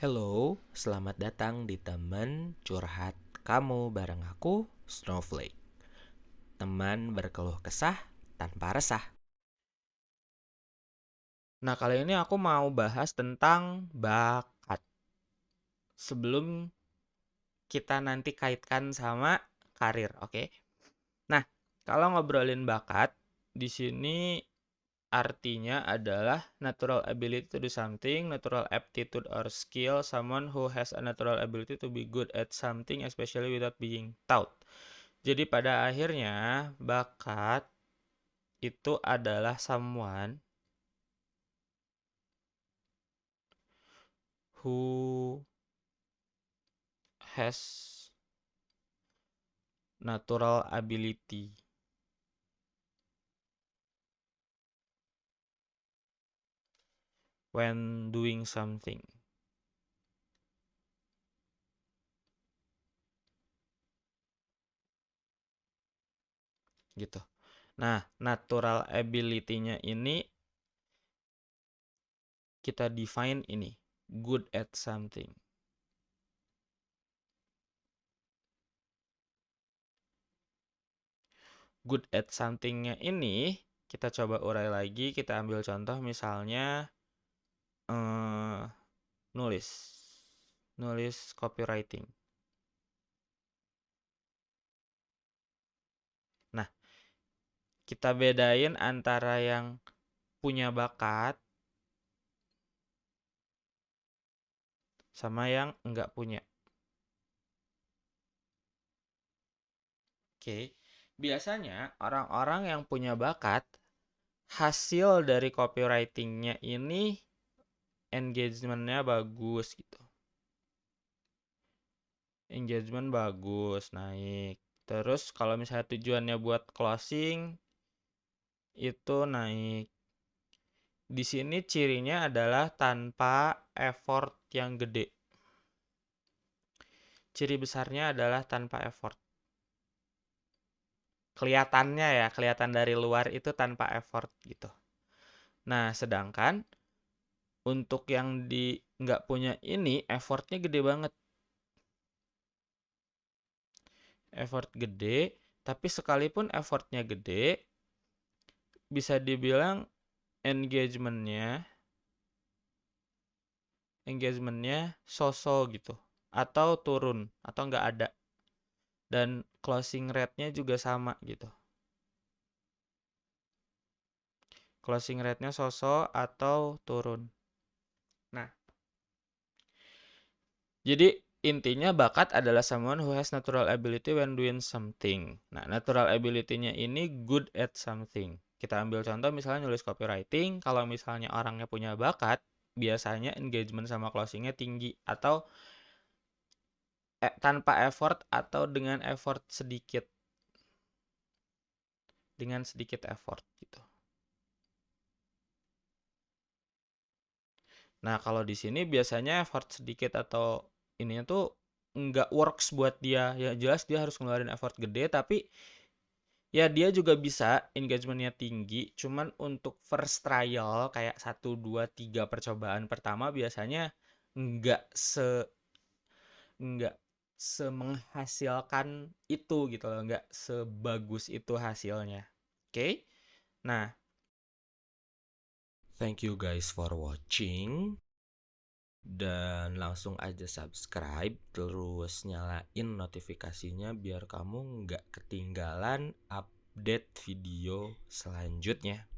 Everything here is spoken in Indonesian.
Hello, selamat datang di teman curhat kamu bareng aku, Snowflake. Teman berkeluh kesah tanpa resah. Nah, kali ini aku mau bahas tentang bakat. Sebelum kita nanti kaitkan sama karir, oke? Okay? Nah, kalau ngobrolin bakat, di sini artinya adalah natural ability to do something, natural aptitude or skill, someone who has a natural ability to be good at something especially without being taught. Jadi pada akhirnya bakat itu adalah someone who has natural ability when doing something. Gitu. Nah, natural ability-nya ini kita define ini, good at something. Good at something-nya ini kita coba urai lagi, kita ambil contoh misalnya uh, nulis. Nulis copywriting. Nah kita bedain antara yang punya bakat sama yang enggak punya. Oke, biasanya orang-orang yang punya bakat, hasil dari copywritingnya ini engagementnya bagus gitu. Engagement bagus naik. Terus kalau misalnya tujuannya buat closing itu naik. Di sini cirinya adalah tanpa effort yang gede. Ciri besarnya adalah tanpa effort. Kelihatannya ya kelihatan dari luar itu tanpa effort gitu. Nah sedangkan untuk yang di nggak punya ini effortnya gede banget. Effort gede tapi sekalipun effortnya gede bisa dibilang engagementnya engagementnya sosok gitu. Atau turun atau nggak ada. Dan closing rate-nya juga sama gitu. Closing rate-nya sosok atau turun Nah, jadi intinya bakat adalah someone who has natural ability when doing something. Nah, natural ability-nya ini good at something. Kita ambil contoh misalnya nulis copywriting, kalau misalnya orangnya punya bakat, biasanya engagement sama closingnya tinggi atau eh, tanpa effort atau dengan effort sedikit. Dengan sedikit effort gitu. Nah, kalau di sini biasanya effort sedikit atau ininya tuh nggak works buat dia. Ya jelas dia harus ngeluarin effort gede, tapi ya dia juga bisa engagementnya tinggi. Cuman untuk first trial kayak 1, 2, 3 percobaan pertama biasanya nggak se nggak semenghasilkan itu gitu loh, nggak sebagus itu hasilnya. Oke? Okay? Nah, Thank you guys for watching dan langsung aja subscribe terus nyalain notifikasinya biar kamu nggak ketinggalan update video selanjutnya.